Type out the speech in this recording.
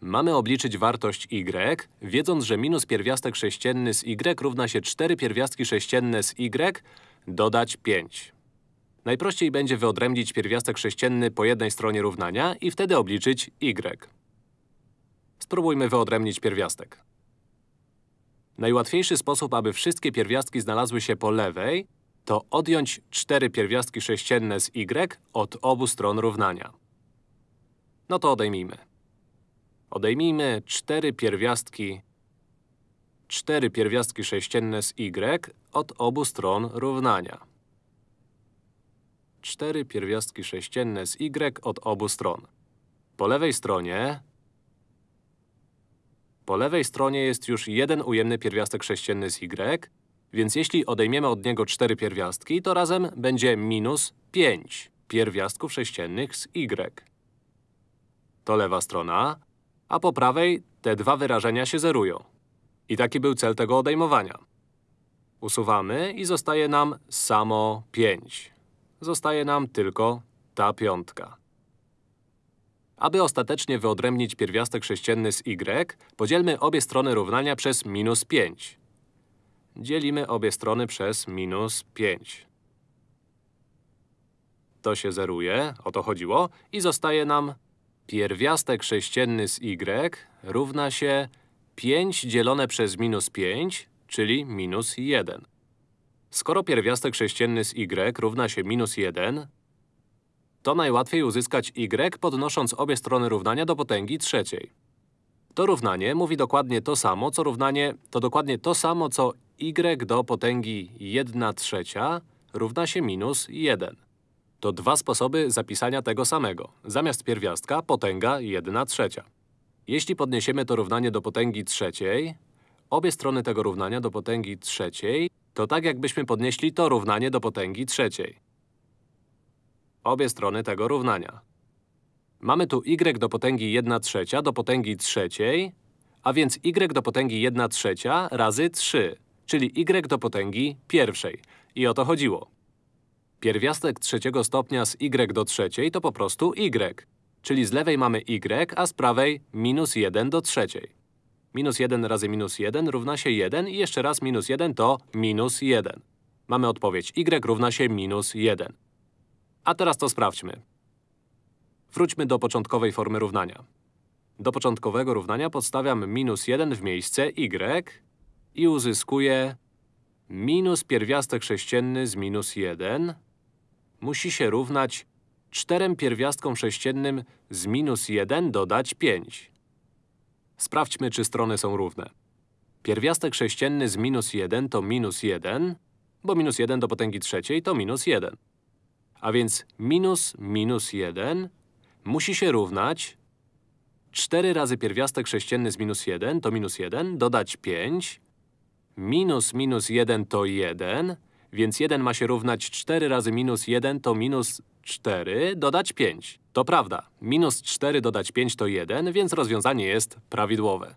Mamy obliczyć wartość y, wiedząc, że minus pierwiastek sześcienny z y równa się 4 pierwiastki sześcienne z y dodać 5. Najprościej będzie wyodrębnić pierwiastek sześcienny po jednej stronie równania i wtedy obliczyć y. Spróbujmy wyodrębnić pierwiastek. Najłatwiejszy sposób, aby wszystkie pierwiastki znalazły się po lewej, to odjąć 4 pierwiastki sześcienne z y od obu stron równania. No to odejmijmy. Odejmijmy 4 pierwiastki 4 pierwiastki sześcienne z y od obu stron równania. 4 pierwiastki sześcienne z y od obu stron. Po lewej stronie po lewej stronie jest już jeden ujemny pierwiastek sześcienny z y, więc jeśli odejmiemy od niego 4 pierwiastki, to razem będzie minus 5 pierwiastków sześciennych z y. To lewa strona, a po prawej te dwa wyrażenia się zerują. I taki był cel tego odejmowania. Usuwamy i zostaje nam samo 5. Zostaje nam tylko ta piątka. Aby ostatecznie wyodrębnić pierwiastek sześcienny z y, podzielmy obie strony równania przez minus 5. Dzielimy obie strony przez minus 5. To się zeruje, o to chodziło, i zostaje nam pierwiastek sześcienny z y równa się 5 dzielone przez minus 5, czyli minus 1. Skoro pierwiastek sześcienny z y równa się minus 1, to najłatwiej uzyskać y podnosząc obie strony równania do potęgi trzeciej. To równanie mówi dokładnie to samo, co równanie to dokładnie to samo, co y do potęgi 1 trzecia równa się minus 1. To dwa sposoby zapisania tego samego. Zamiast pierwiastka potęga 1 trzecia. Jeśli podniesiemy to równanie do potęgi trzeciej, obie strony tego równania do potęgi trzeciej, to tak jakbyśmy podnieśli to równanie do potęgi trzeciej. Obie strony tego równania. Mamy tu y do potęgi 1 trzecia do potęgi trzeciej, a więc y do potęgi 1 trzecia razy 3, czyli y do potęgi pierwszej. I o to chodziło. Pierwiastek trzeciego stopnia z y do trzeciej to po prostu y. Czyli z lewej mamy y, a z prawej minus 1 do trzeciej. Minus 1 razy minus 1 równa się 1 i jeszcze raz minus 1 to minus 1. Mamy odpowiedź y równa się minus 1. A teraz to sprawdźmy. Wróćmy do początkowej formy równania. Do początkowego równania podstawiam minus 1 w miejsce y i uzyskuję minus pierwiastek sześcienny z minus 1 musi się równać czterem pierwiastkom sześciennym z minus 1 dodać 5. Sprawdźmy, czy strony są równe. Pierwiastek sześcienny z minus 1 to minus 1, bo minus 1 do potęgi trzeciej to minus 1. A więc minus minus 1 musi się równać 4 razy pierwiastek sześcienny z minus 1 to minus 1, dodać 5, minus minus 1 to 1, więc 1 ma się równać 4 razy minus 1 to minus 4 dodać 5. To prawda, minus 4 dodać 5 to 1, więc rozwiązanie jest prawidłowe.